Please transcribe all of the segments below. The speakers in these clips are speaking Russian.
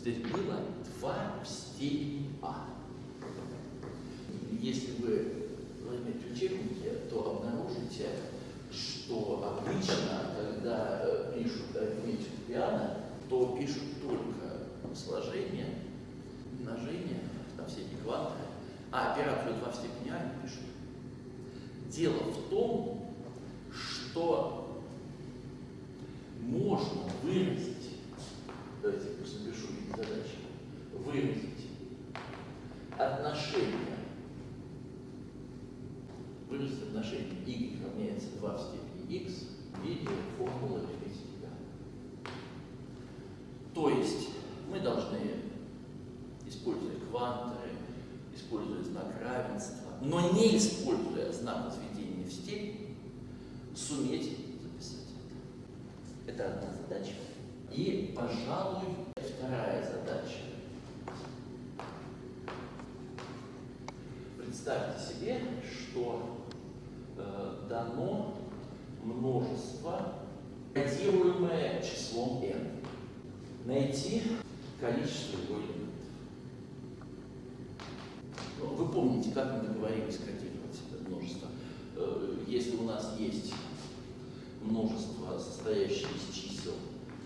здесь было 2 в степени а. Если вы возьмете учебники, то обнаружите, что обычно, когда э, пишут арифметику пиано, то пишут только сложение, умножение, там эти кванты, а операцию 2 в степени а не пишут. Дело в том, что можно выразить, давайте задачи, выразить отношение, выразить отношение y равняется 2 в степени x в виде формулы арифметики. То есть мы должны, используя кванты, используя знак равенства, но не используя знак возведения в степень, суметь записать это. Это одна задача. И, пожалуй, вторая задача. Представьте себе, что э, дано множество, кодируемое числом n. Найти количество его элементов. Вы помните, как мы договорились кодировать это множество? Э, если у нас есть множество, состоящее из чисел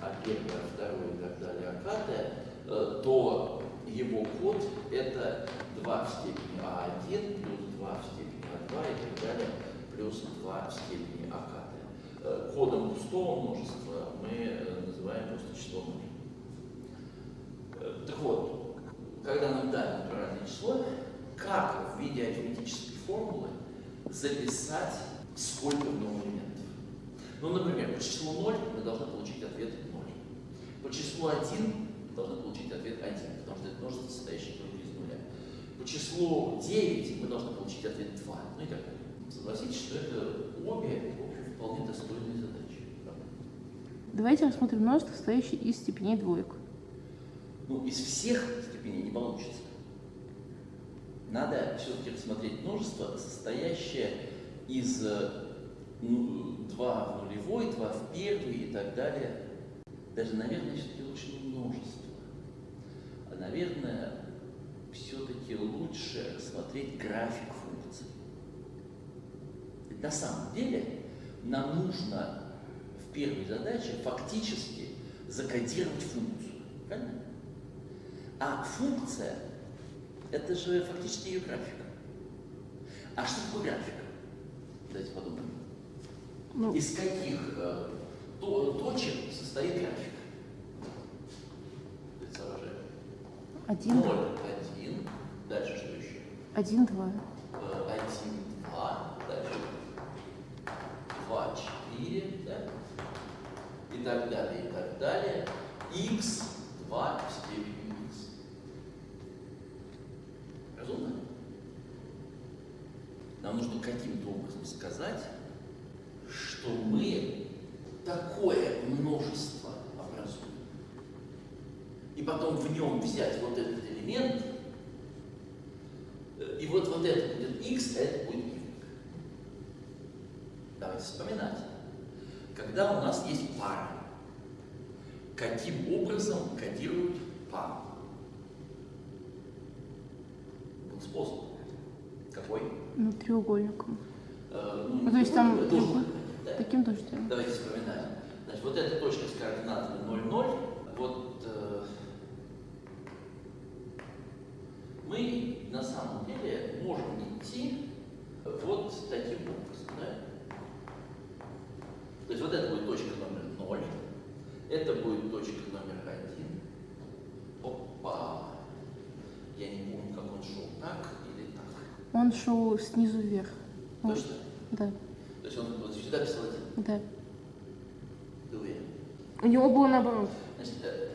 а первое, а второе и так далее, а пятое, э, то его код это 2 в степени А1 плюс 2 в степени А2 и так далее, плюс 2 в степени А э, Кодом пустого множества мы называем просто число 0. Так вот, когда нам дали натуральное число, как в виде арифметической формулы записать, сколько в нем элементов. Ну, например, по числу 0 мы должны получить ответ 0. По числу 1 мы должны получить ответ 1, потому что это множество, состоящее только из нуля. По числу 9 мы должны получить ответ 2. Ну и так далее. Согласитесь, что это обе, в общем, вполне достойные задачи. Давайте рассмотрим множество, состоящее из степеней двоек. Ну, из всех степеней не получится. Надо все-таки рассмотреть множество, состоящее из ну, 2 в нулевой, 2 в первый и так далее. Даже, наверное, все-таки лучше не множество. А, наверное, все-таки лучше рассмотреть график функций. Ведь на самом деле нам нужно в первой задаче фактически закодировать функцию. Правильно? А функция – это же фактически ее график. А что такое график? Давайте подумаем. Ну, Из каких э, точек состоит график? Один. Ноль, один. Дальше что еще? Один, два. Э, один, два. Дальше. Два, четыре. Да? И так далее, и так далее. Х, два в степени х. Разумно? Нам нужно каким-то образом сказать, что мы такое множество образуем. И потом в нем взять вот этот элемент, э, и вот, вот это будет x, а это будет y. Давайте вспоминать. Когда у нас есть пара, каким образом кодируют пару? Был способ. Какой? Ну, треугольником. Э, ну, ну, то есть там должен. Таким тоже делаем. Давайте вспоминаем. Значит, вот эта точка с координатами 0, 0, вот э, мы на самом деле можем идти вот таким образом. Да? То есть вот это будет точка номер 0, это будет точка номер 1. Опа! Я не помню, как он шел, так или так. Он шел снизу вверх. Точно? Да. То есть он вот сюда писал? Да. У него было наоборот. Значит, э,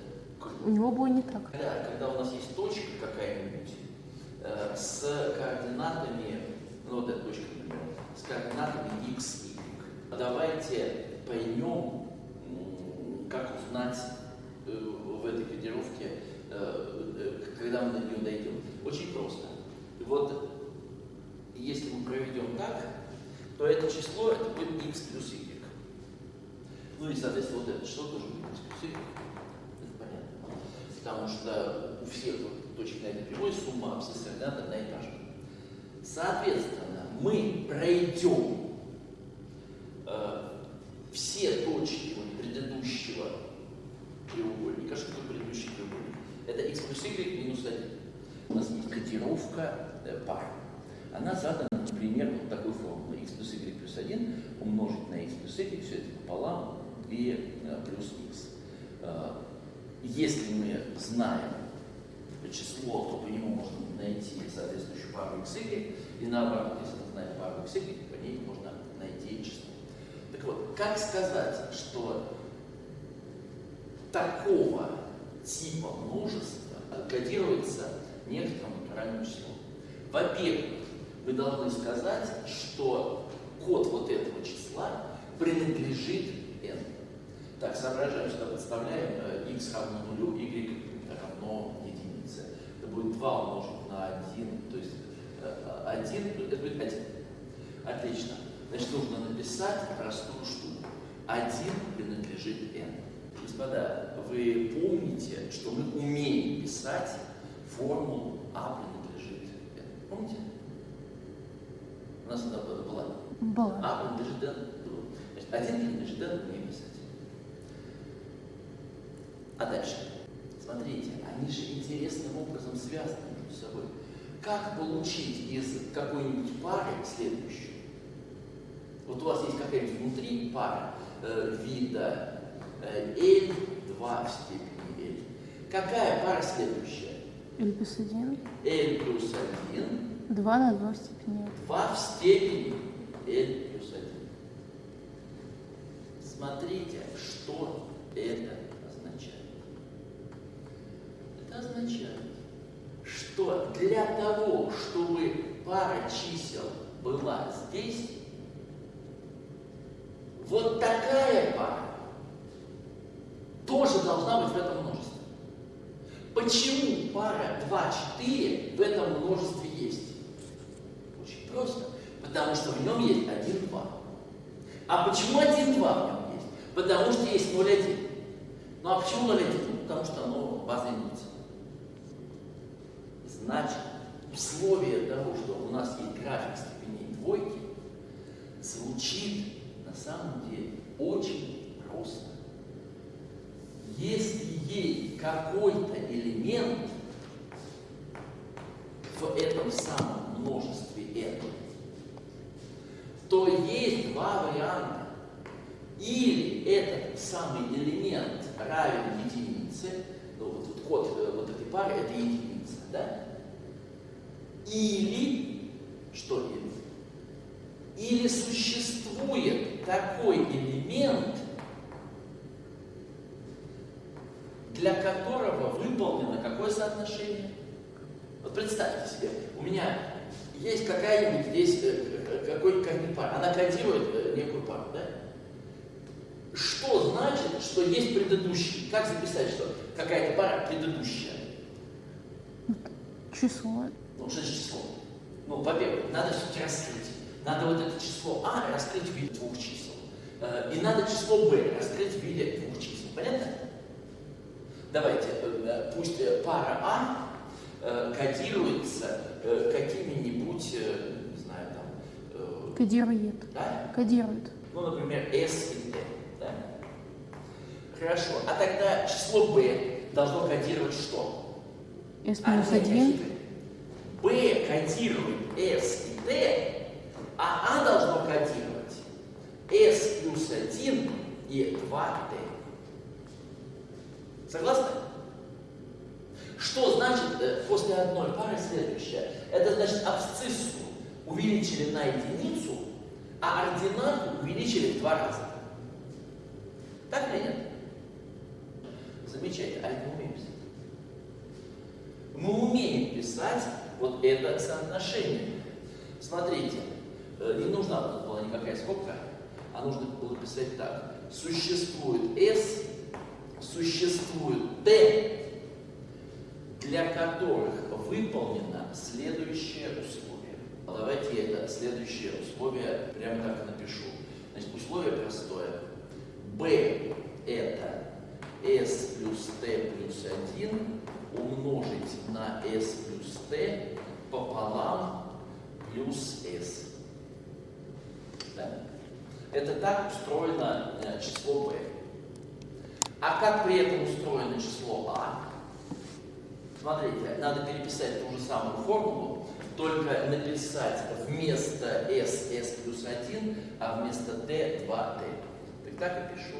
у него было не так. Да, когда у нас есть точка какая-нибудь э, с координатами, ну вот эта точка, например, с координатами x, y. Давайте поймем, как узнать э, в этой кодировке, э, э, когда мы до нее дойдем. Очень просто. Вот если мы проведем так, то это число это будет x плюс y. Ну и, соответственно, вот это число тоже будет y. Это понятно. потому что у всех точек на этой прямой сумма абсцисс координат одна и та же. Соответственно, мы пройдем э, все точки вот предыдущего треугольника. Что такое предыдущий треугольник? Это x плюс y минус 1. У нас есть котировка э, пар. Она задана, например, вот такой формулой. x плюс y плюс 1 умножить на x плюс y, все это пополам, 2 э, плюс x. Э, если мы знаем число, то по нему можно найти соответствующую пару x, y, и наоборот, если мы знаем пару x, y, по ней можно найти число. Так вот, как сказать, что такого типа множества кодируется некоторым натуральным числом? Во-первых, вы должны сказать, что код вот этого числа принадлежит. Так, соображаем, что подставляем э, x равно нулю, y равно единице. Это будет 2 умножить на 1, то есть 1, э, это будет 1. Отлично. Значит, нужно написать простую штуку. 1 принадлежит n. Господа, вы помните, что мы умеем писать формулу а принадлежит n. Помните? У нас она была. Была. А принадлежит n. Значит, 1 принадлежит n, умеем писать. А дальше? Смотрите, они же интересным образом связаны между собой. Как получить из какой-нибудь пары следующую? Вот у вас есть какая-нибудь внутри пара э, вида э, L, 2 в степени L. Какая пара следующая? L плюс 1. L плюс 1. 2 на 2 в степени L. 2 в степени L плюс 1. Смотрите, что это. Означает, что для того, чтобы пара чисел была здесь, вот такая пара тоже должна быть в этом множестве. Почему пара 2, 4 в этом множестве есть? Очень просто. Потому что в нем есть 1, 2. А почему 1, 2 в нем есть? Потому что есть 0, 1. Ну а почему 0, 1? Ну, потому что оно база единица. Значит, условие того, что у нас есть график степеней двойки, звучит на самом деле очень просто. Если есть какой-то элемент в этом самом множестве n, то есть два варианта. Или этот самый элемент равен единице, ну, вот, вот код э, вот этой пары это единица, да? Или, что или? Или существует такой элемент, для которого выполнено какое соотношение? Вот представьте себе, у меня есть какая-нибудь здесь э, какой-нибудь пара, она кодирует э, некую пару, да? Что значит, что есть предыдущий? Как записать, что какая-то пара предыдущая? Число. Ну, что же число? Ну, во-первых, надо все-таки раскрыть. Надо вот это число А раскрыть в виде двух чисел. Э, и надо число Б раскрыть в виде двух чисел. Понятно? Давайте, пусть пара А кодируется какими-нибудь, не знаю, там... Кодирует. Да? Кодирует. Ну, например, S и T. Да? Хорошо. А тогда число B должно кодировать что? S минус 1. B кодирует S и T, а А должно кодировать S плюс 1 и 2T. Согласны? Что значит э, после одной пары следующее? Это значит абсциссу увеличили на единицу, а ординату увеличили в два раза. Так или нет? Замечательно. А мы умеем писать. Мы умеем писать вот это соотношение. Смотрите, э, не нужна была никакая скобка, а нужно было писать так. Существует S, существует T, для которых выполнено следующее условие. Давайте это следующее условие прямо так напишу. Значит, условие простое. B – это s плюс t плюс 1 умножить на s плюс t пополам плюс s. Да? Это так устроено э, число b. А как при этом устроено число а? Смотрите, надо переписать ту же самую формулу, только написать вместо s s плюс 1, а вместо t 2t. Так так и пишу.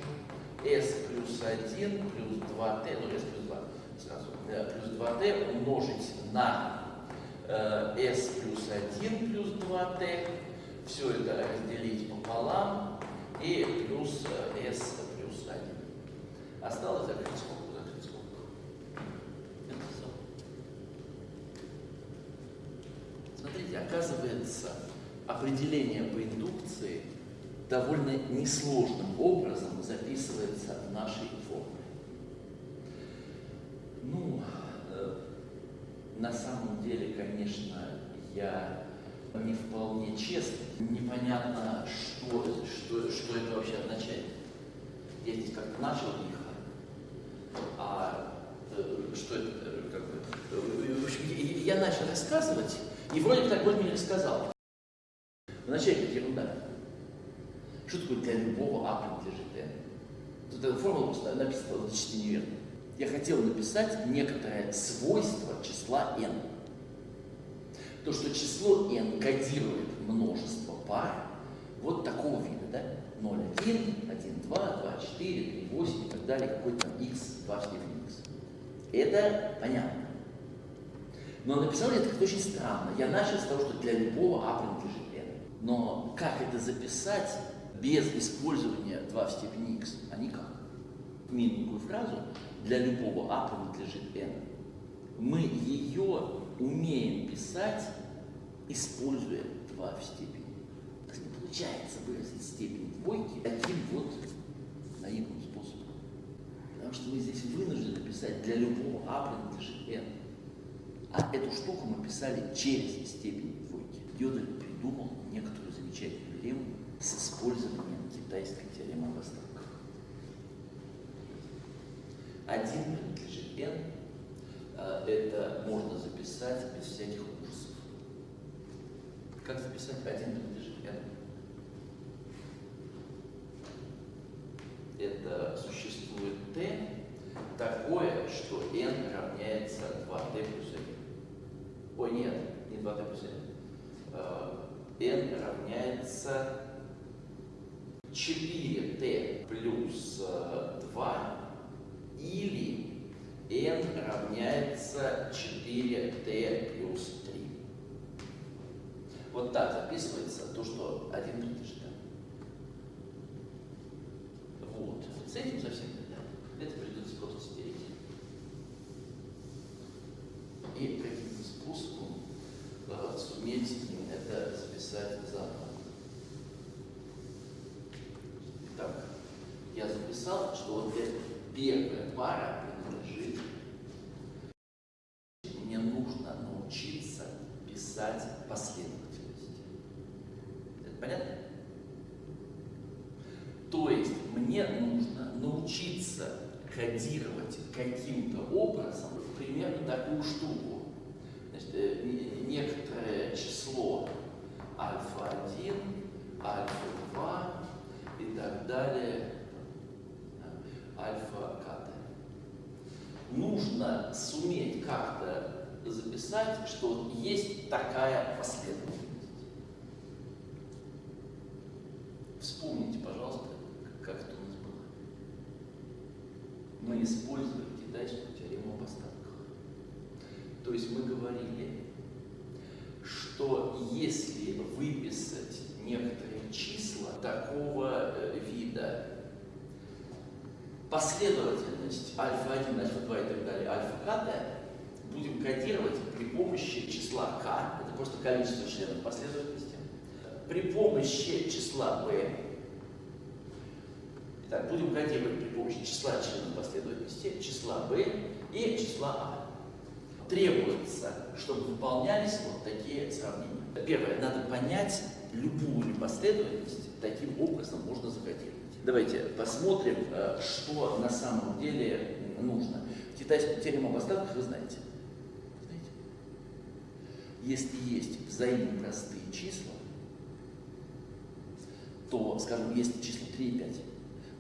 s плюс 1 плюс 2t, ну s плюс 2 сразу, плюс 2t умножить на э, s плюс 1 плюс 2t, все это разделить пополам и плюс э, s плюс 1. Осталось закрыть скобку, закрыть скобку. Смотрите, оказывается, определение по индукции довольно несложным образом записывается в нашей. Ну, э, на самом деле, конечно, я не вполне честный. Непонятно, что, что, что это вообще означает. Я здесь как-то начал лихо, а э, что это, э, как бы, в общем, я, начал рассказывать, и вроде так мне рассказал. Вначале это ерунда. Что такое для любого А принадлежит N? Тут эта формула написана значительно неверно. Я хотел написать некоторое свойство числа n. То, что число n кодирует множество пар вот такого вида, да? 0, 1, 1, 2, 2, 4, 3, 8 и так далее, какой-то x, 2 в степени x. Это понятно. Но написал я это очень странно. Я начал с того, что для любого а принадлежит n. Но как это записать без использования 2 в степени x? А никак. Минутную фразу для любого а принадлежит n. Мы ее умеем писать, используя 2 в степени. То есть не получается выразить степень двойки таким вот наивным способом. Потому что мы здесь вынуждены писать для любого а принадлежит n. А эту штуку мы писали через степень двойки. Йодель придумал некоторую замечательную лему с использованием китайской теоремы об остатках. Один принадлежит n, а, это можно записать без всяких ужасов. Как записать один принадлежит n? Это существует t такое, что n равняется 2t плюс 1. Ой, нет, не 2t плюс 1. n равняется 4t плюс 2 или n равняется 4t плюс 3. Вот так записывается то, что один принадлежит. Вот. С этим совсем не надо. Это придется просто стереть. И каким-то способом э, суметь это записать заново. Так, я записал, что вот эта первая пара принадлежит. Мне нужно научиться писать последовательность. Это понятно? То есть мне нужно научиться кодировать каким-то образом примерно такую штуку. Значит, э, некоторое число альфа-1, альфа-2 и так далее, альфа-ката. Нужно суметь как-то записать, что есть такая последовательность. Вспомните, пожалуйста, как это у нас было. Мы использовали китайскую теорему об остатках. То есть мы говорили, что если выписать некоторые числа такого э, вида, последовательность альфа-1, альфа-2 и так далее, альфа-к, будем кодировать при помощи числа k, это просто количество членов последовательности, при помощи числа b, так, будем кодировать при помощи числа членов последовательности, числа b и числа a. Требуется, чтобы выполнялись вот такие сравнения. Первое, надо понять любую непоследовательность, таким образом можно закодировать. Давайте посмотрим, э, что на самом деле нужно. Китайскую теорему об остатках вы знаете. Если есть взаимно простые числа, то, скажем, если число 3 и 5,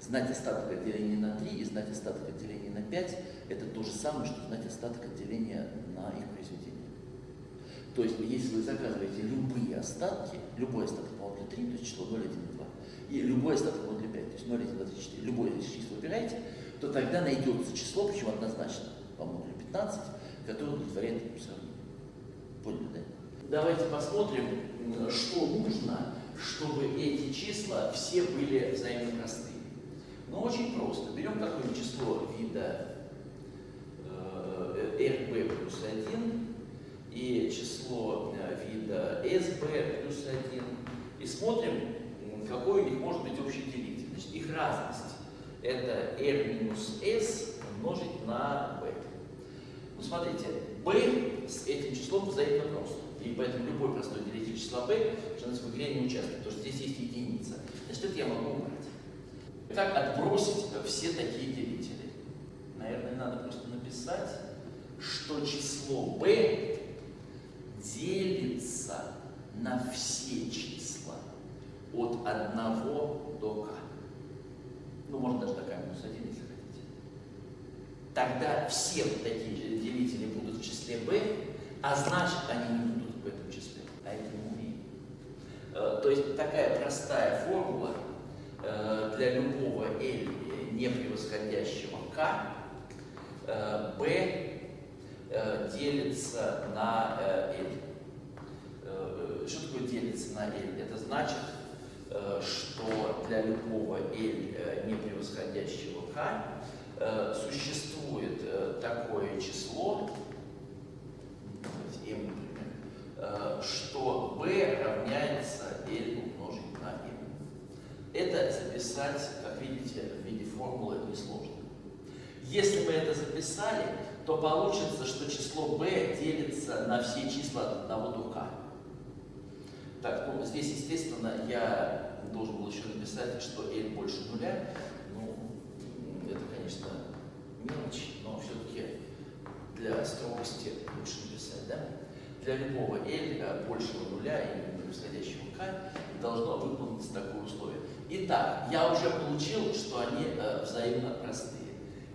знать остаток от деления на 3 и знать остаток от деления на 5 это то же самое, что знать остаток от деления на их произведение. То есть, если вы заказываете любые остатки, любой остаток по для 3, то есть число 0, 1 и 2, и любой остаток по для 5, то есть 0, 1, 2, 3, 4, любое из числа выбираете, то тогда найдется число, причем однозначно по модулю 15, которое удовлетворяет этому. Поняли, да? Давайте посмотрим, что нужно, чтобы эти числа все были взаимно простые. Ну, очень просто. Берем какое-нибудь число вида э, rb плюс 1 и число э, вида sb плюс 1 и смотрим, какой у них может быть общий делитель. Значит, их разность это r минус s умножить на b. Ну, смотрите, b с этим числом взаимно просто. И поэтому любой простой делитель числа b шанс в игре не участвует, потому что здесь есть единица. Значит, это я могу убрать. Как отбросить все такие делители? Наверное, надо просто написать, что число b делится на все числа от 1 до k. Ну, можно даже такая минус 1, если хотите. Тогда все такие делители будут в числе b, а значит, они не будут в этом числе. А это не умеем. Э, то есть такая простая формула э, для любого L не превосходящего k, э, b делится на L. Что такое делится на L? Это значит, что для любого L не превосходящего k существует такое число, m, например, что b равняется L умножить на m. Это записать, как видите, в виде формулы несложно. Если мы это записали, то получится, что число b делится на все числа от 1 до k. Так, ну здесь, естественно, я должен был еще написать, что l больше нуля. Ну, это, конечно, мелочь, но все-таки для строгости лучше написать, да? Для любого l большего нуля и превосходящего k должно выполниться такое условие. Итак, я уже получил, что они э, взаимно простые.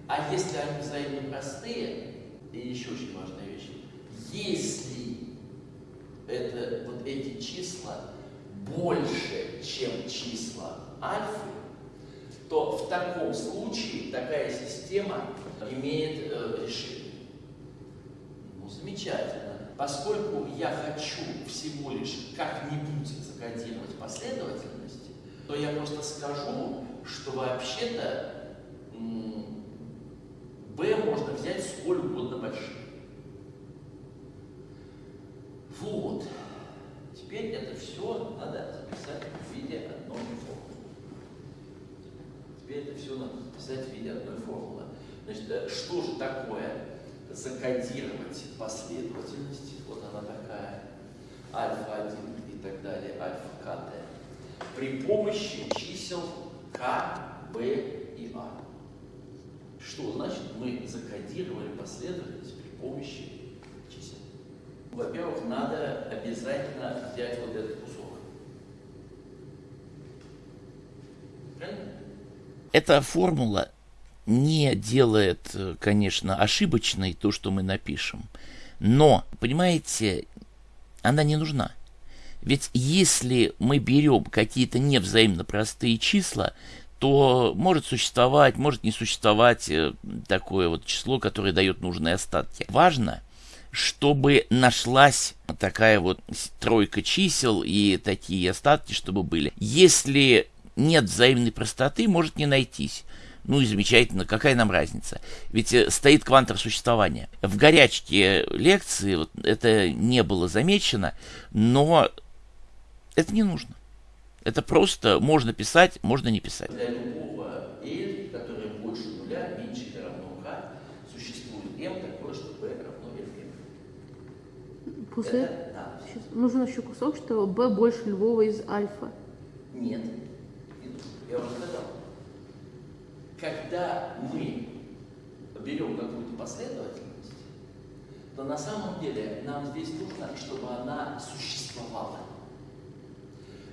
А если они взаимно простые, и еще очень важная вещь, если это, вот эти числа больше, чем числа альфы, то в таком случае такая система имеет э, решение. Замечательно. Поскольку я хочу всего лишь как-нибудь закодировать последовательности, то я просто скажу, что вообще-то b можно взять сколь угодно большим. Вот. Теперь это все надо записать в виде одной формулы. Теперь это все надо записать в виде одной формулы. Значит, э, что же такое закодировать последовательности? Вот она такая. Альфа-1 и так далее, альфа-КТ при помощи чисел К, Б и А. Что значит мы закодировали последовательность при помощи чисел? Во-первых, надо обязательно взять вот этот кусок. Правильно? Эта формула не делает, конечно, ошибочной то, что мы напишем. Но, понимаете, она не нужна. Ведь если мы берем какие-то невзаимно простые числа, то может существовать, может не существовать э, такое вот число, которое дает нужные остатки. Важно, чтобы нашлась такая вот тройка чисел и такие остатки, чтобы были. Если нет взаимной простоты, может не найтись. Ну и замечательно, какая нам разница? Ведь э, стоит квантор существования. В горячке лекции вот это не было замечено, но это не нужно. Это просто можно писать, можно не писать. Для любого L, которое больше нуля, меньше или равно K, существует M такое, что B равно LM. После это, да. Сейчас. нужен еще кусок, что B больше любого из альфа. Нет. Я уже сказал. Когда мы берем какую-то последовательность, то на самом деле нам здесь нужно, чтобы она существовала.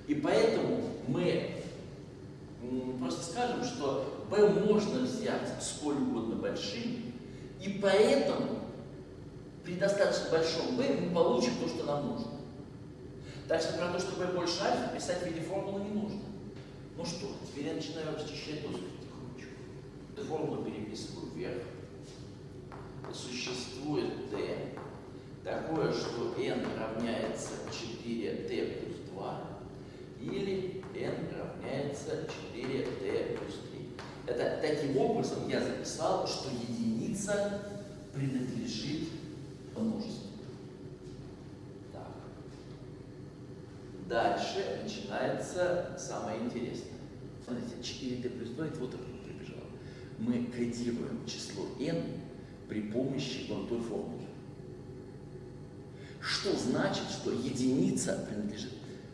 И поэтому мы просто скажем, что b можно взять сколь угодно большим, и поэтому при достаточно большом b мы получим то, что нам нужно. Так что про то, что b больше альфа, писать в виде формулы не нужно. Ну что, теперь я начинаю расчищать доску. Формулу переписываю вверх. Существует t такое, что n равняется 4t плюс 2 или n равняется 4t плюс 3. Это таким образом я записал, что единица принадлежит множеству. Так. Дальше начинается самое интересное. Смотрите, 4t плюс 2, это вот прибежало. Мы кодируем число n при помощи вон той формулы. Что значит, что единица принадлежит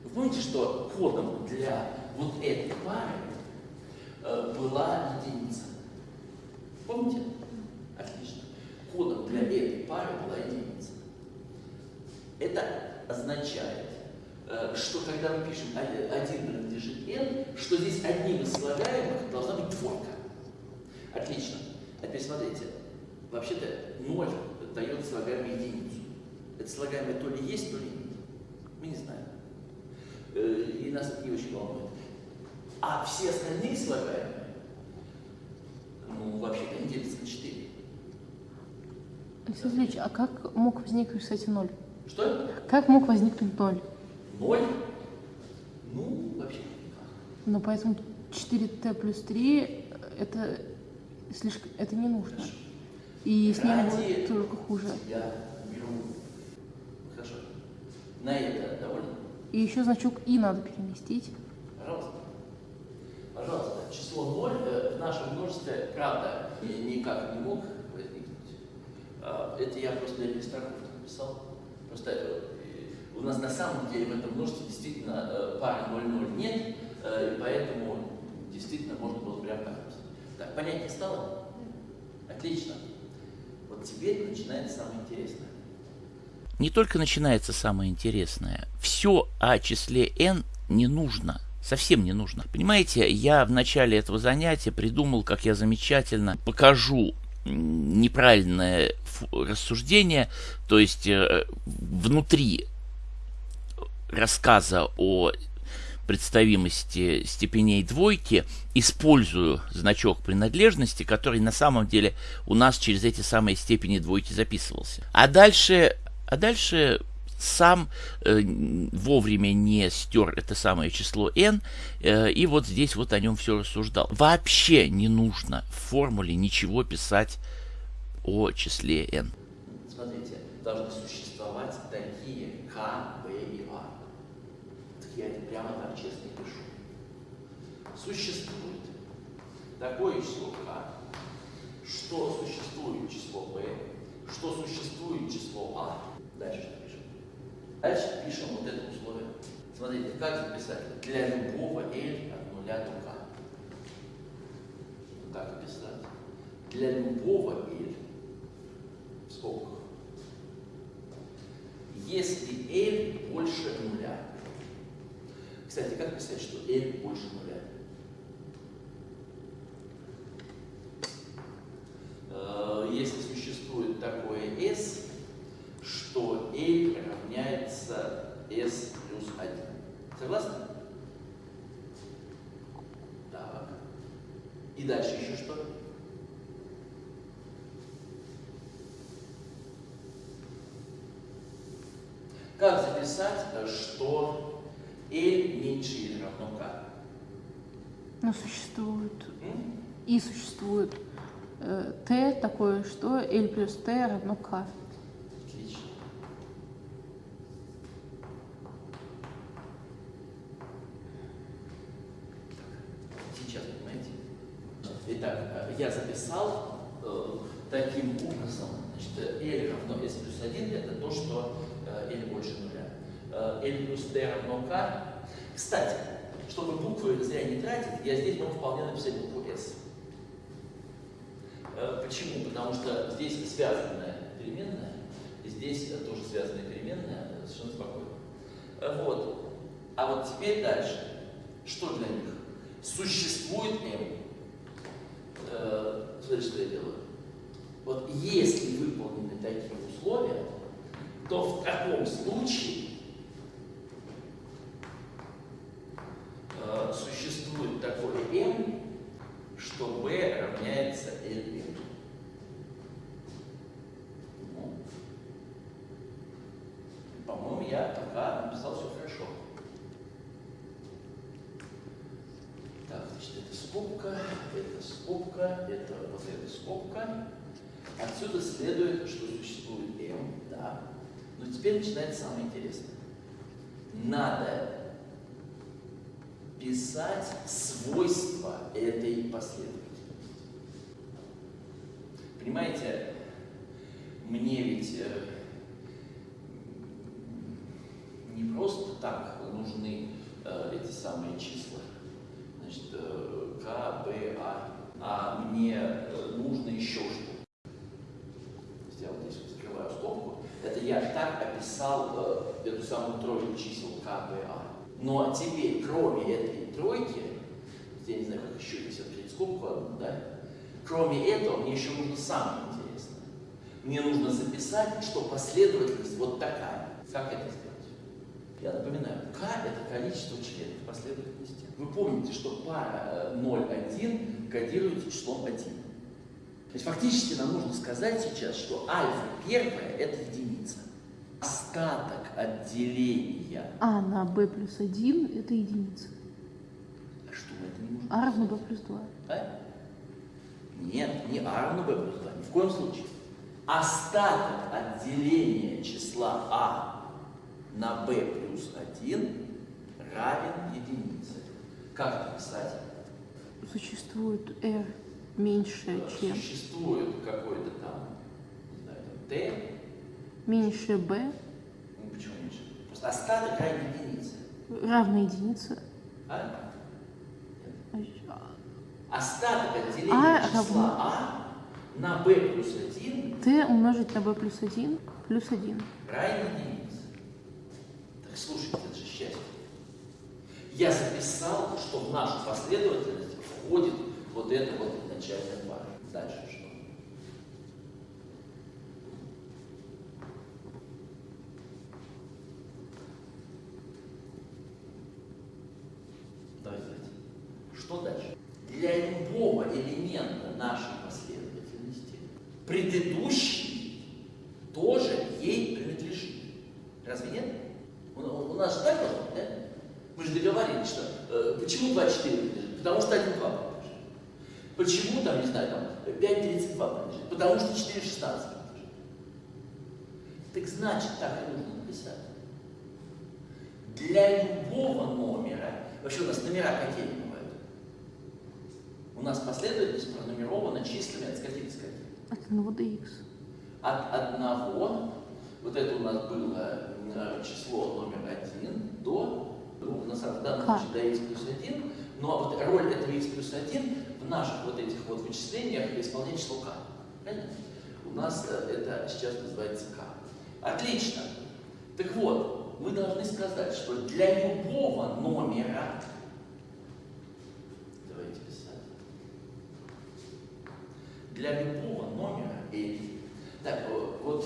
вы помните, что кодом для вот этой пары э, была единица? Помните? Отлично. Кодом для этой пары была единица. Это означает, э, что когда мы пишем 1 принадлежит n, что здесь одним из слагаемых должна быть двойка. Отлично. А теперь смотрите. Вообще-то 0 дает слагаемую единицу. Это слагаемое то ли есть, то ли нет. Мы не знаем. Э, и нас это не очень волнует. А все остальные слагаемые, ну, вообще-то они делятся на 4. Александр Ильич, а как мог возникнуть, кстати, ноль? Что? Как мог возникнуть ноль? Ноль? Ну, вообще никак. Ну, поэтому 4t плюс 3 это слишком, это не нужно. И с ним будет только хуже. Я беру. Хорошо. На это довольно? И еще значок и надо переместить. Пожалуйста. Пожалуйста. Число 0 э, в нашем множестве, правда, ни- никак не мог возникнуть. А, Это я просто для перестраховки написал. Просто э, у нас на самом деле в этом множестве действительно э, пары 0-0 нет, э, и поэтому действительно можно было прям так. Так, понятнее стало? Отлично. Вот теперь начинается самое интересное. Не только начинается самое интересное. Все о числе n не нужно. Совсем не нужно. Понимаете, я в начале этого занятия придумал, как я замечательно покажу неправильное рассуждение, то есть э, внутри рассказа о представимости степеней двойки использую значок принадлежности, который на самом деле у нас через эти самые степени двойки записывался. А дальше, а дальше сам э, вовремя не стер это самое число n, э, и вот здесь вот о нем все рассуждал. Вообще не нужно в формуле ничего писать о числе n. Смотрите, должны существовать такие К, Б и А. Так я это прямо так честно и пишу. Существует такое число К, что существует число Б, что существует число А. Дальше что пишем? Дальше пишем вот это условие. Смотрите, как записать? Для любого L от нуля до К. Как писать? Для любого L в скобках. Если L больше нуля. Кстати, как писать, что L больше нуля? Если существует такое S, что L равняется S плюс 1. Согласны? Так. И дальше еще что? Как записать, э, что L меньше или равно K? Но существует М? и существует э, t такое, что l плюс t равно k. Отлично. Сейчас, понимаете? Итак, э, я записал э, таким образом, значит, L равно S плюс 1, это то, что э, L больше нуля. Э, L плюс T равно K. Кстати, чтобы буквы зря не тратить, я здесь могу вполне написать букву S. Почему? Потому что здесь связанная переменная, здесь тоже связанная переменная, совершенно спокойно. Э, Вот. А вот теперь дальше. Что для них? Существует m. Э, Смотрите, что я делаю. Вот если выполнены такие условия, то в таком случае э, существует такой m, что b равняется lm. Ну, по-моему, я пока написал все хорошо. Так, значит, это скобка, это скобка, это вот эта скобка. Отсюда следует, что существует m, да. Но теперь начинается самое интересное. Надо писать свойства этой последовательности. Понимаете, мне ведь э, не просто так нужны э, эти самые числа. Значит, э, К, Б, А. А мне э, нужно еще что. Я вот здесь закрываю скобку. Это я так описал э, эту самую тройку чисел К, Б, А. Но теперь, кроме этой тройки, я не знаю, как еще здесь открыть скобку одну, да? Кроме этого, мне еще нужно самое интересное. Мне нужно записать, что последовательность вот такая. Как это сделать? Я напоминаю, k – это количество членов последовательности. Вы помните, что пара 0,1 кодируется числом 1. То есть фактически нам нужно сказать сейчас, что альфа первая – это единица. Остаток отделения. А на b плюс 1 это единица. А что мы это не можем А равно b плюс 2. А? Нет, не а равно b плюс 2, ни в коем случае. Остаток отделения числа а на b плюс 1 равен единице. Как написать? Существует r меньше, чем Существует какой-то там, не знаю, там t, меньше b ну почему меньше? Просто остаток равен единице. равно единице. А? А, Остаток отделения А числа равно- а на b плюс 1 t умножить на b плюс 1 плюс 1. равен единице. Слушайте, это же счастье. Я записал, что в нашу последовательность входит вот эта вот начальная пара. Дальше что? Давайте. Что дальше? Для любого элемента нашей последовательности предыдущий тоже ей принадлежит. Разве нет? У, у- у нас же так должно быть, да? Мы же договорились, что э, почему 24 принадлежит? Потому что 1,2 принадлежит. Почему там, не знаю, там 5,32 принадлежит? Потому что 4,16 принадлежит. Так значит, так и нужно написать. Для любого номера, вообще у нас номера какие бывают? У нас последовательность пронумерована числами от скольки до скольки? От 1 до x. От одного, вот это у нас было э, число номер один, до, ну, на самом в данном случае до x плюс 1, но вот роль этого x плюс 1 в наших вот этих вот вычислениях исполняет число k. Правильно? У нас э, это сейчас называется k. Отлично. Так вот, мы должны сказать, что для любого номера, давайте писать, для любого номера L. Так, э, вот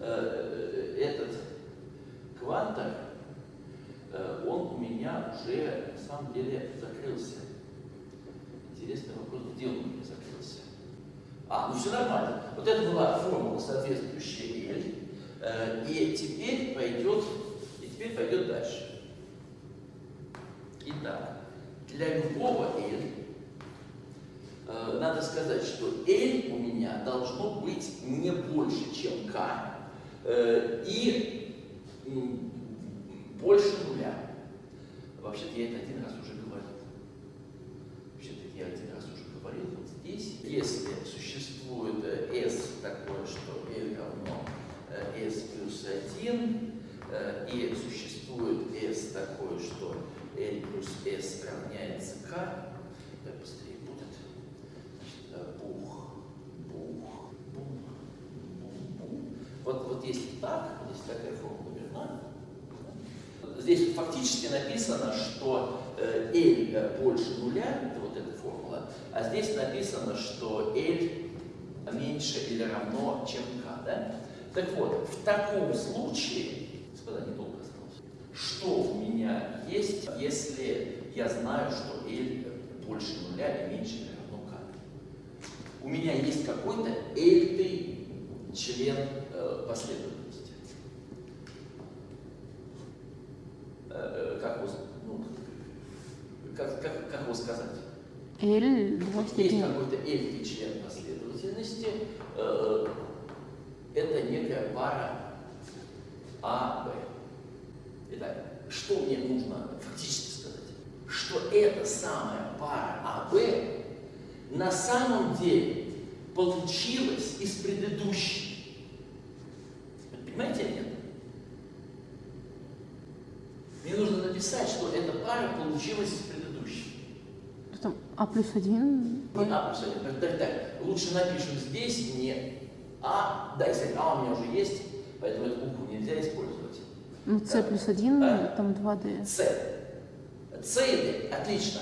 э, этот квантор, э, он у меня уже на самом деле закрылся. Интересный вопрос, где он у меня закрылся? А, ну все нормально. Вот это была формула, соответствующая L. Э, и теперь пойдет, и теперь пойдет дальше. Итак, для любого L э, надо сказать, что L у меня должно быть не больше, чем K, э, и Вообще-то я это один раз уже говорил. Вообще-то я один раз уже говорил вот здесь. Если существует э, S такое, что L равно э, S плюс 1, э, и существует S такое, что L плюс S равняется K, так быстрее будет. Значит, бух, бух, бух, бух. бум. Вот, вот если так, если такая форма, здесь фактически написано, что э, L э, больше нуля, это вот эта формула, а здесь написано, что L меньше или равно, чем K. Да? Так вот, в таком случае, господа, недолго осталось, что у меня есть, если я знаю, что L больше нуля и меньше или равно K? У меня есть какой-то L член э, последовательности. Э, как, его, ну, как, как, как его сказать? Два Вот есть какой-то L член последовательности. э, это некая пара А, Б. Итак, что мне нужно фактически сказать? Что эта самая пара А, Б на самом деле получилась из предыдущей. Понимаете нет? Мне нужно написать, что эта пара получилась из предыдущей. Потом А плюс один. Не А плюс один. Так, так, так. Лучше напишем здесь не А. Да, кстати, А у меня уже есть, поэтому эту букву нельзя использовать. Ну, С Да. плюс один, Да. там 2D. С. С и Д. Отлично.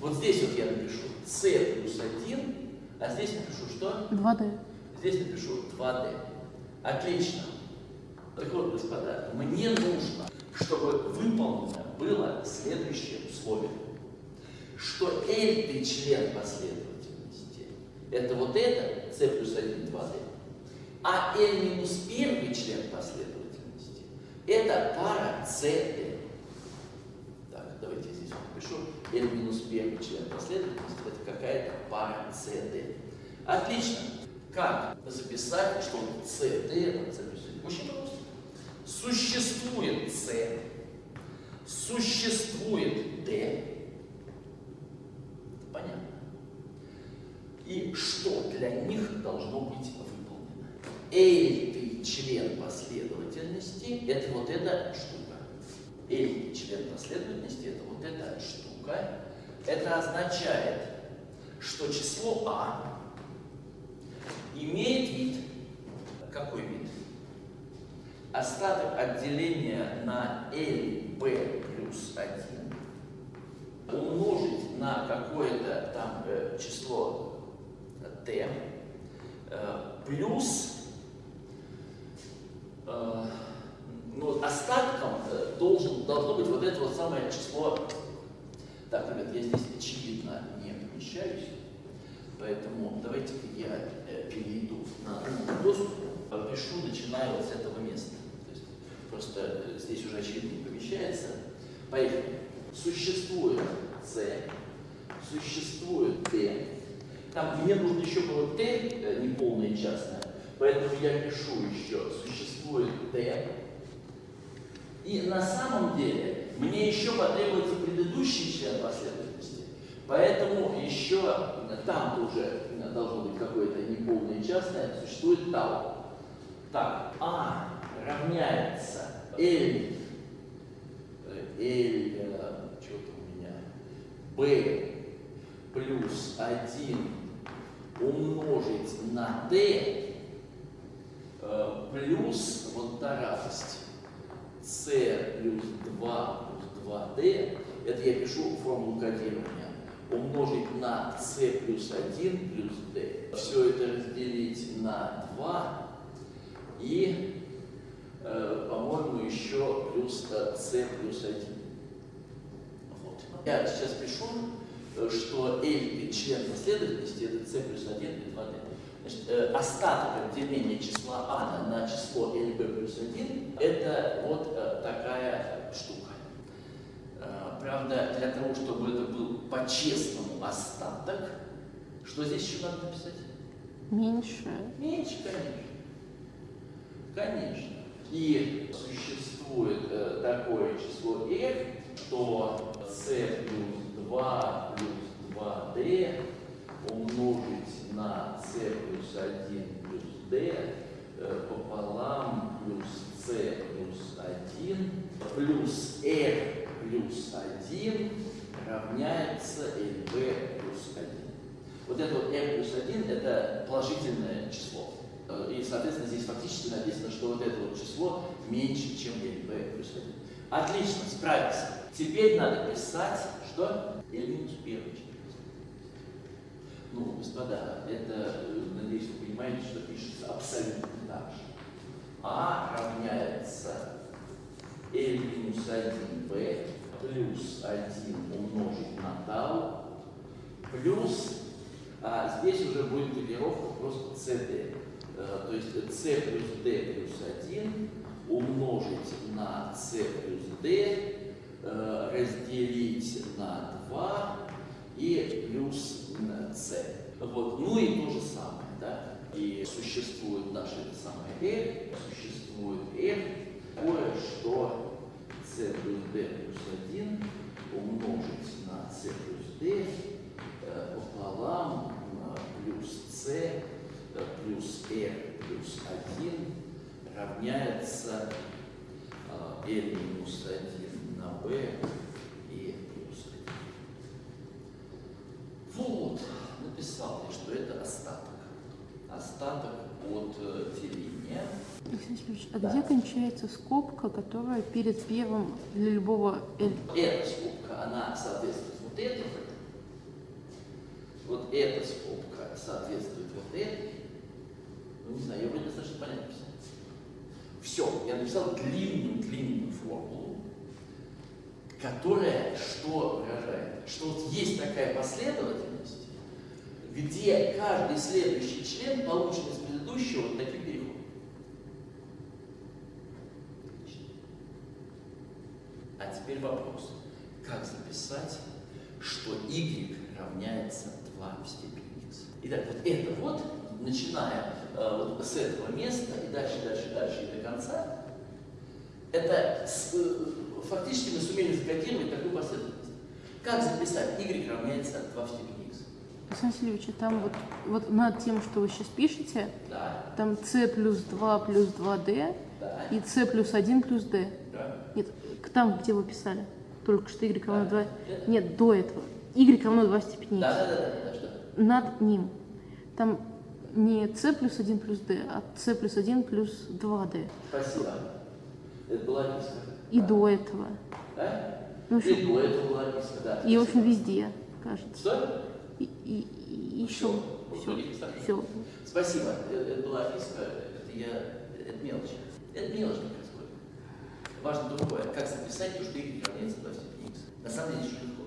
Вот здесь вот я напишу С плюс 1, а здесь напишу что? 2D. Здесь напишу 2D. Отлично. Так вот, господа, мне нужно, чтобы выполнено было следующее условие. Что L член последовательности это вот это, C плюс 1, 2D. А L минус первый член последовательности это пара CD. Так, давайте я здесь напишу. L минус первый член последовательности это какая-то пара CD. Отлично. Как записать, что CD C плюс 1? Очень просто. Существует C, существует D. Понятно. И что для них должно быть выполнено? L член последовательности – это вот эта штука. L член последовательности – это вот эта штука. Это означает, что число А имеет вид. Какой вид? Остаток отделения на LB плюс 1 умножить на какое-то там э, число t э, плюс э, ну, остатком э, должен, должно быть вот это вот самое число. Так, ребят, я здесь очевидно не помещаюсь, поэтому давайте-ка я э, перейду на доску, пишу, начиная вот с этого места. Просто э, здесь уже очевидно не помещается. Поехали. Существует C, существует T. Там мне нужно еще было T, э, неполное частное, поэтому я пишу еще существует T. И на самом деле мне еще потребуется предыдущий член последовательности. Поэтому еще там уже должно быть какое-то неполное частное, существует тау. Так, А равняется. L, L, что-то у меня, B плюс 1 умножить на D э, плюс, вот та радость, C плюс 2 плюс 2D, это я пишу формулу кодирования, умножить на C плюс 1 плюс D. Все это разделить на 2 и, по-моему, еще плюс э, C плюс 1. Вот. Я сейчас пишу, э, что L член последовательности это C плюс 1 и 2D. Значит, э, остаток деления числа А на, число LB плюс 1 это вот э, такая штука. Э, правда, для того, чтобы это был по-честному остаток, что здесь еще надо написать? Меньше. Меньше, конечно. Конечно. И существует э, такое число f, что c плюс 2 плюс 2d умножить на c плюс 1 плюс d э, пополам плюс c плюс 1 плюс r плюс 1 равняется lb плюс 1. Вот это вот r плюс 1 это положительное число. Э, И, соответственно, здесь фактически написано, что вот это вот число меньше, чем LB плюс 1. Отлично, справились. Теперь надо писать, что L минус первый член. Ну, господа, это, надеюсь, вы понимаете, что пишется абсолютно так же. А равняется L минус 1b плюс 1 умножить на тау плюс, а здесь уже будет кодировка просто CD. Э, То есть C плюс D плюс 1 умножить на C плюс D, э, разделить на 2 и плюс C. Вот. Ну и то же самое, да? И существует это самое R, существует R, такое, что C плюс D плюс 1 умножить на C плюс D э, пополам плюс C э, плюс R плюс 1 равняется э, L минус 1 на B и плюс 1. Вот, написал я, что это остаток. Остаток от э, деления. Алексей Васильевич, а Да. где кончается скобка, которая перед первым для любого L? Эта скобка, она соответствует вот этой. Вот эта скобка соответствует вот этой. Ну, не знаю, я вроде достаточно понятно писал. Все, я написал длинную-длинную формулу, которая что выражает? Что вот есть такая последовательность, где каждый следующий член получен из предыдущего вот таким переходом. А теперь вопрос. Как записать, что y равняется 2 в степени x? Итак, вот это вот, начиная э, вот с этого места и дальше, дальше, дальше и до конца, это с- э, фактически мы сумели закодировать такую последовательность. Как записать y равняется 2 в степени x? Алексей Васильевич, там вот, вот над тем, что вы сейчас пишете, Да, там c плюс 2 плюс 2d да, и c плюс 1 плюс d. да. Нет, к- там, где вы писали. Только что y равно 2. Это- Нет, до этого. y равно 2 в степени Да, x. да, да, да, да, что? Над ним. Там не c плюс 1 плюс d, а c плюс 1 плюс 2d. Спасибо. Это была описка. И до этого. Да? Ну, И до этого была описка, да. и, в общем, везде, кажется. Что? И, и, и еще. Все. Все. Спасибо. Это была описка, это я, это мелочь. Это мелочь не происходит. Важно другое, как записать то, что y равняется 2 в степени x. На самом деле очень легко.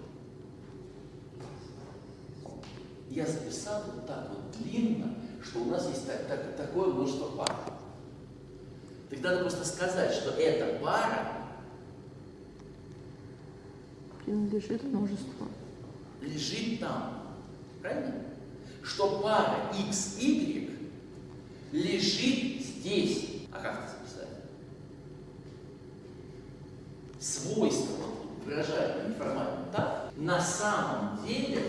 Я записал вот так вот длинно, что у нас есть так- так- такое множество пар. Так надо просто сказать, что эта пара Принадлежит множеству. лежит там. Правильно? Что пара XY лежит здесь. А как это записать? Свойство, вот, выражая неформально так, на самом деле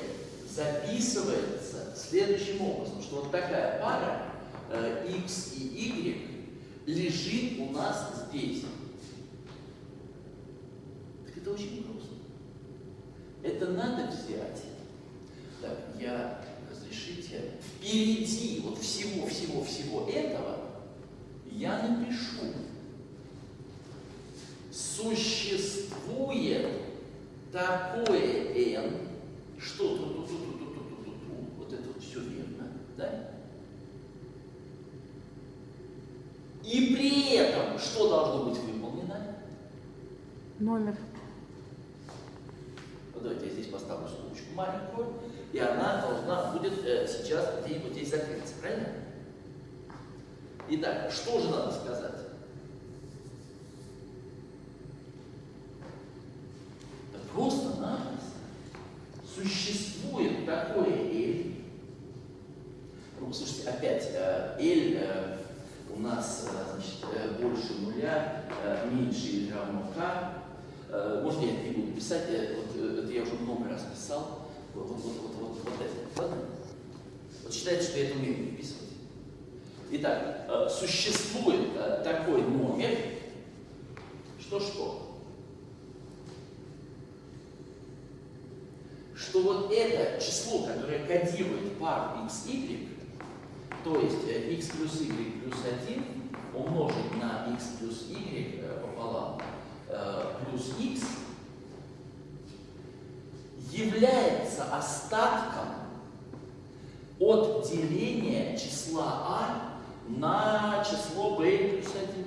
записывается следующим образом, что вот такая пара э, X и Y лежит у нас здесь. Так это очень просто. Это надо взять. Так, я, разрешите, впереди вот всего-всего-всего этого я напишу. Существует такое n, что ту ту ту ту ту ту ту ту вот это вот все верно, да? И при этом что должно быть выполнено? Номер. Вот давайте я здесь поставлю скобочку маленькую, и она должна будет э, сейчас где-нибудь здесь закрыться, правильно? Итак, что же надо сказать? Да Просто-напросто существует такое L. Слушайте, опять, э, L э, у нас э, значит, э, больше нуля, э, меньше или равно K. Э, Можно я это не буду писать, э, вот, э, это я уже много раз писал. Вот, вот, вот, вот, вот, вот это. Ладно? Вот считайте, что я это умею переписывать. Итак, э, существует э, такой номер, что что? Что вот это число, которое кодирует пару x, y, То есть э, x плюс y плюс 1 умножить на x плюс y э, пополам э, плюс x является остатком от деления числа а на число b плюс 1.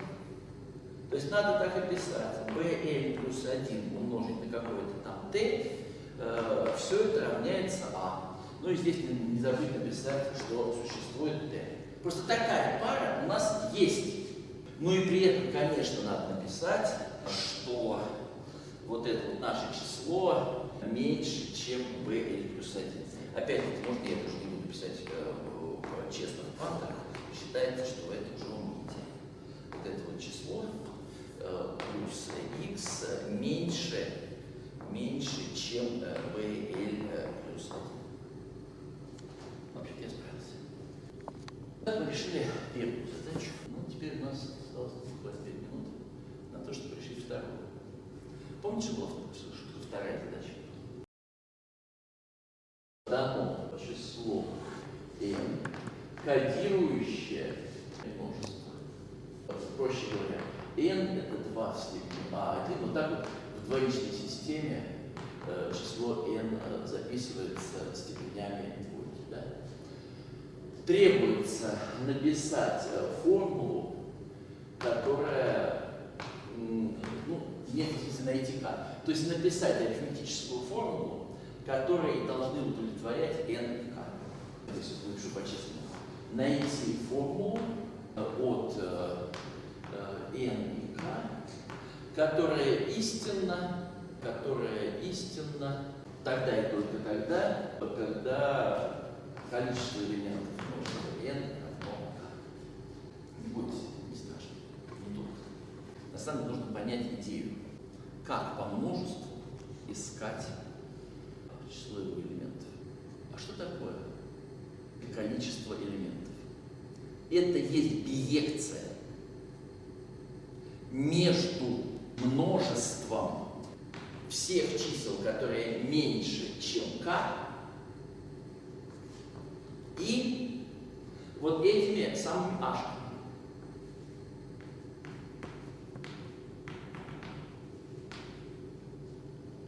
То есть надо так и писать. плюс 1 умножить на какое-то там t, э, все это равняется а. Ну и здесь не забыть написать, что существует t. Просто такая пара у нас есть. Ну и при этом, конечно, надо написать, что вот это вот наше число меньше, чем bl плюс 1. Опять-таки, может, я тоже не буду писать э, в честных квантах, считается, что это уже умните. Вот это вот число э, плюс x меньше, меньше, чем э, bl э, плюс 1. Вообще я справился. Так мы решили первую задачу. Ну, теперь у нас осталось 25 минут на то, чтобы решить вторую. Помните, что была вторая задача? Дано число n, кодирующее множество. Проще говоря, n это 2 в степени a1. Вот так вот в двоичной системе э, число n э, записывается степенями двойки. Да? Требуется написать э, формулу, которая, ну, смысла найти как. То есть написать арифметическую формулу, которые должны удовлетворять n и k. То есть, напишу по-честному. Найти формулу от э, э, n и k, которая истинна, которая истинна тогда и только тогда, когда количество элементов множества n бойтесь, не страшно, не долго. На самом деле нужно понять идею, как по множеству искать число его элементов. А что такое количество элементов? Это есть биекция между множеством всех чисел, которые меньше, чем k, и вот этими самыми h.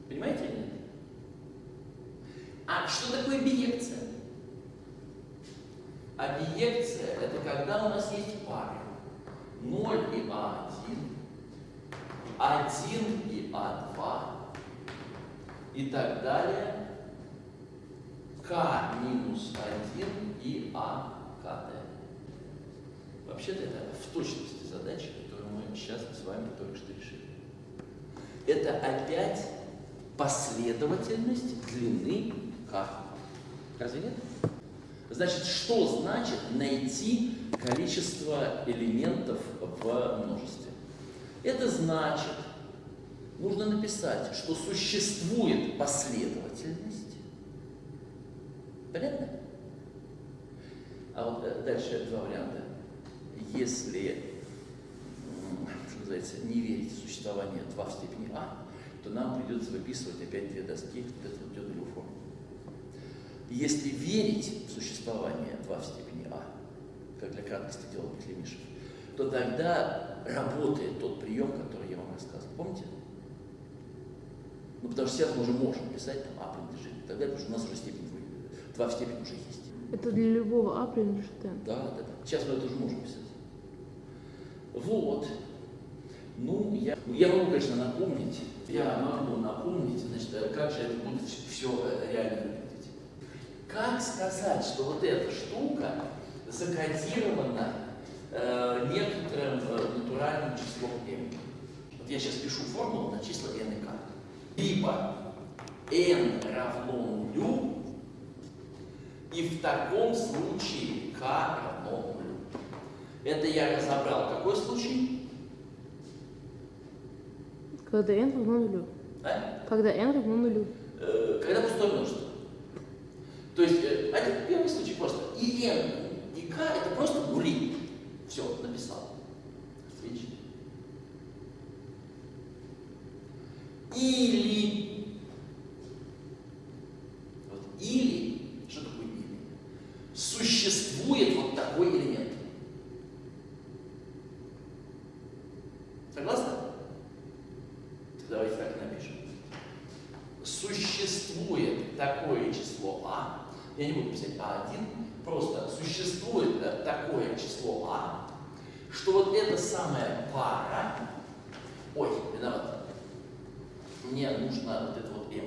Понимаете или нет? А что такое биекция? А биекция – это когда у нас есть пары 0 и А1, 1 и А2 и так далее, К минус 1 и А КД. Вообще-то это в точности задача, которую мы сейчас с вами только что решили. Это опять последовательность длины К. Разве нет? Значит, что значит найти количество элементов в множестве? Это значит, нужно написать, что существует последовательность. Понятно? А вот э, дальше два варианта. Если, что называется, не верить в существование 2 в степени а, то нам придется выписывать опять две доски, вот эту Дёдову форму. Если верить в существование 2 в степени а, как для краткости делал Петлемишев, то тогда работает тот прием, который я вам рассказывал. Помните? Ну, потому что сейчас мы уже можем писать там а принадлежит. Тогда, потому что у нас уже степень 2 в степени уже есть. Это для любого а принадлежит n. Да, да, да. Сейчас мы это уже можем писать. Вот. Ну, я, я могу, конечно, напомнить, я могу напомнить, значит, как же это будет все реально выглядеть. Как сказать, что вот эта штука закодирована э, некоторым э, натуральным числом m? Вот я сейчас пишу формулу на числа n и k. Либо n равно нулю, и в таком случае k равно нулю. Это я разобрал. Какой случай? Когда n равно нулю. А? Когда n равно нулю. Э, когда пустое множество. То есть, э, один первый случай просто. И n, и k это просто нули. Все, написал. Отлично. Или, вот или, что такое или? Существует вот такой Согласны? Давайте так напишем. Существует такое число А, я не буду писать А1, просто существует э, такое число А, что вот эта самая пара, ой, виноват, мне нужно вот это вот m,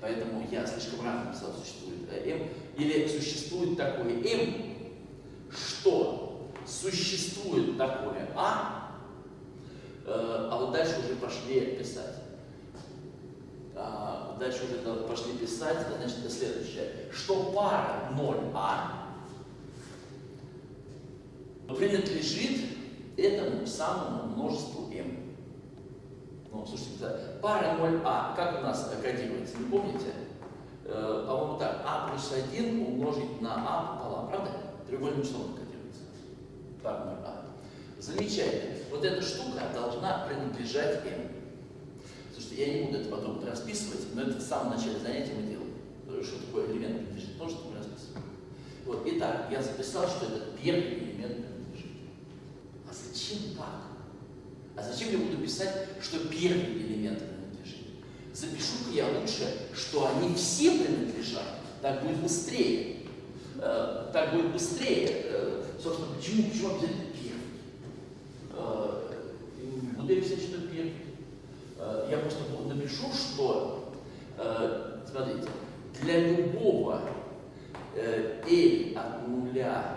поэтому я слишком рано написал существует э, m, или существует такое m, что существует такое а, э, а вот дальше уже пошли писать. А, дальше уже пошли писать, значит, это следующее, что пара 0а принадлежит этому самому множеству m. Ну, слушайте, пара 0а, как у нас кодируется, не помните? Э, по-моему, так, а плюс 1 умножить на а пополам, правда? Треугольным числом кодируется. Пара 0а. Замечательно. Вот эта штука должна принадлежать m. Слушайте, я не буду это потом расписывать, но это в самом начале занятия мы делаем. Что такое элемент принадлежит множеству, мы расписываем. Вот, итак, я записал, что это первый элемент принадлежит. А зачем так? А зачем я буду писать, что первый элемент принадлежит? Запишу-ка я лучше, что они все принадлежат. Так будет быстрее. Э, так будет быстрее. Э, собственно, почему, почему обязательно буду я писать, что первый. Э, я просто напишу, что, э, смотрите, для любого э, L от нуля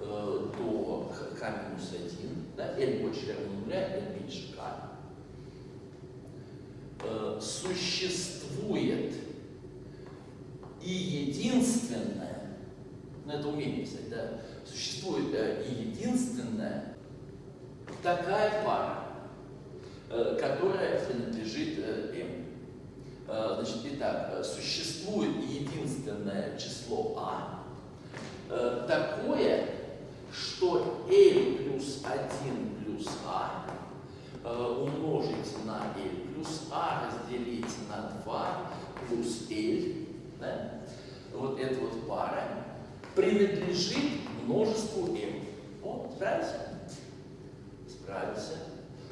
до k минус 1, да, L больше равно нуля, L меньше k, существует и единственное, ну это умение писать, да, существует и единственная такая пара, которая принадлежит m. Значит, итак, существует единственное число а, такое, что L плюс 1 плюс А э, умножить на L плюс А разделить на 2 плюс L, да? вот эта вот пара, принадлежит множеству M. О, справился? Справился.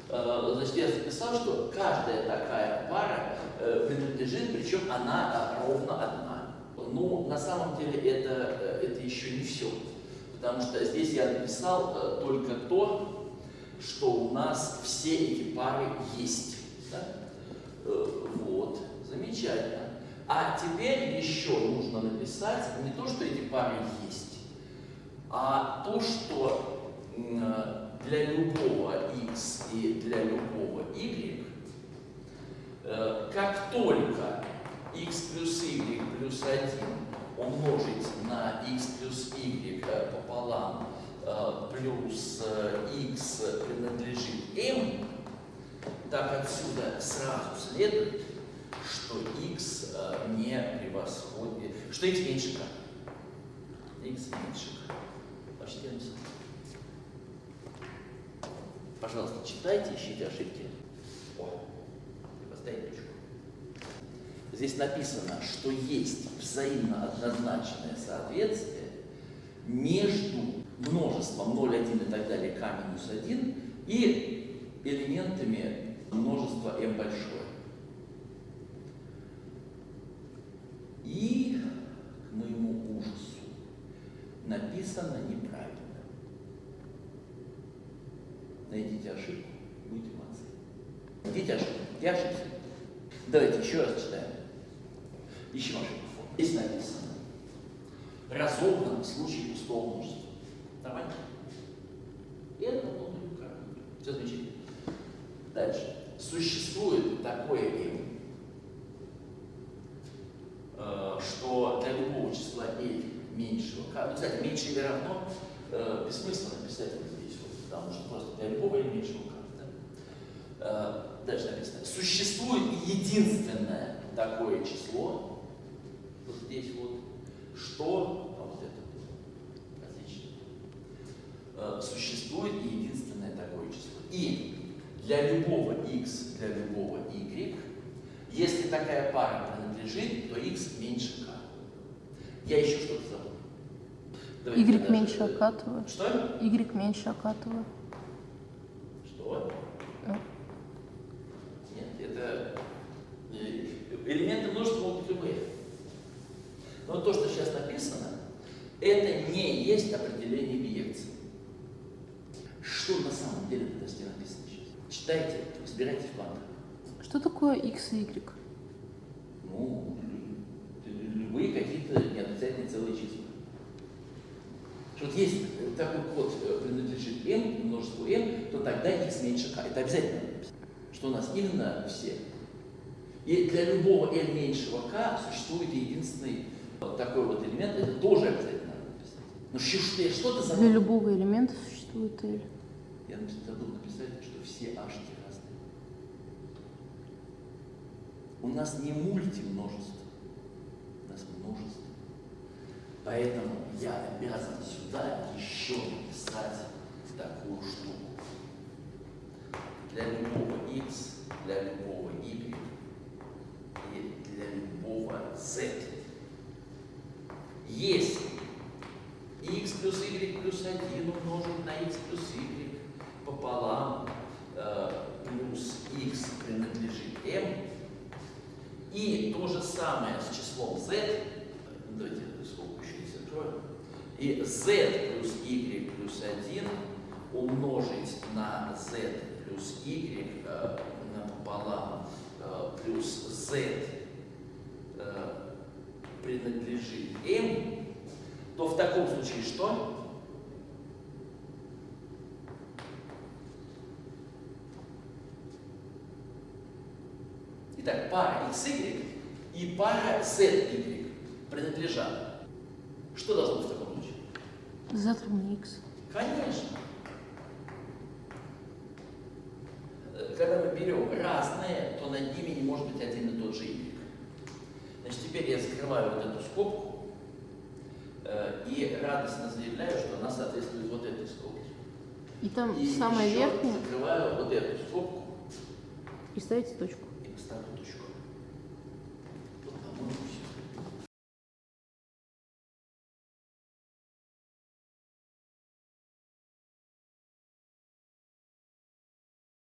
Э, значит, я записал, что каждая такая пара э, принадлежит, причем она ровно одна. Ну, на самом деле это, это еще не все. Потому что здесь я написал э, только то, что у нас все эти пары есть. Да? Э, вот, замечательно. А теперь еще нужно написать не то, что эти пары есть, а то, что э, для любого x и для любого y, э, как только x плюс y плюс 1 умножить на x плюс y пополам э, плюс x принадлежит m, так отсюда сразу следует, что x э, не превосходит, что x меньше k. x меньше k. Почти. Пожалуйста, читайте, ищите ошибки. Здесь написано, что есть взаимно однозначное соответствие между множеством 0, 1 и так далее k минус 1 и элементами множества m большое. И, к моему ужасу, написано неправильно. Найдите ошибку, будете молодцы. Найдите ошибку. Я ошибся. Давайте еще раз читаем. Ищем ошибку. Здесь написано. Разобран в случае пустого множества. Нормально? И это внутренний кармин. Все замечательно. Дальше. Существует такое m, что для любого числа l меньшего k, ну, кстати, меньше или равно, э, бессмысленно вот, потому что просто для любого. Да? Э, дальше написано. Существует единственное такое число, вот здесь вот, что, а вот это, отлично, э, существует единственное такое число. И для любого x, для любого y, если такая пара принадлежит, то x меньше k. Я еще что-то забыл. Давайте y меньше. Акатова. Что? Y меньше Акатова. Нет, это элементы множества могут любые. Но то, что сейчас написано, это не есть определение биекции. Что на самом деле в тесте написано сейчас? Читайте, разбирайте в планах. Что такое x и y? Ну, любые какие-то неотрицательные целые числа. Что Вот есть такой код, э, принадлежит m, множеству m, то тогда x меньше k. Это обязательно. Что у нас именно все. И для любого l меньшего k существует единственный вот такой вот элемент, это тоже обязательно надо написать. Ну что, что, за... Для любого элемента существует L. Я забыл написать, что все h разные. У нас не мультимножество, у нас множество. Поэтому я обязан сюда еще написать такую штуку. Для любого x, для любого y и для любого z. Если x плюс y плюс 1 умножить на x плюс y пополам э, плюс x принадлежит m, и то же самое с числом z, давайте сколько еще не закрою, и z плюс y плюс 1 умножить на z плюс y э, напополам э, плюс z э, принадлежит m, то в таком случае что? Итак, пара xy и пара zy принадлежат. Что должно быть в таком случае? Z равно x. Конечно. Э, Когда мы берем разные, то над ними не может быть один и тот же y. Значит, теперь я закрываю вот эту скобку э, и радостно заявляю, что она соответствует вот этой скобке. И там И самая верхняя, закрываю вот эту скобку и ставите точку. и поставлю точку. Вот, по-моему, все.